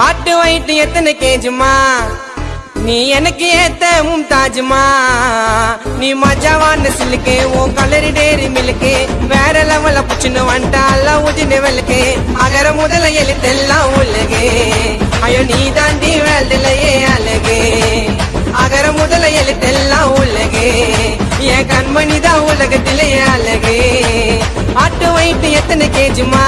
வாட்டு வைட்டு எத்தனை கேஜுமா? நீ எனக்கு ஏத்த மும்தாஜுமா நீ மஜாவான சிலுக்கு உன் கலரி டேரி மிலுக்கு வேற லெவல புச்சுன்னு வந்துட்டா எல்லாம் ஊதின வெளுக்கு அகர முதல எழுத்தெல்லாம் உள்ளகு ஐயோ நீ தாண்டி வேல்திலையே அழகு. அகர முதல எழுத்தெல்லாம் உலகே என் கண்மணி தான் உலகத்திலே அழகு. ஆட்டு வைட்டு எத்தனை கேஜுமா?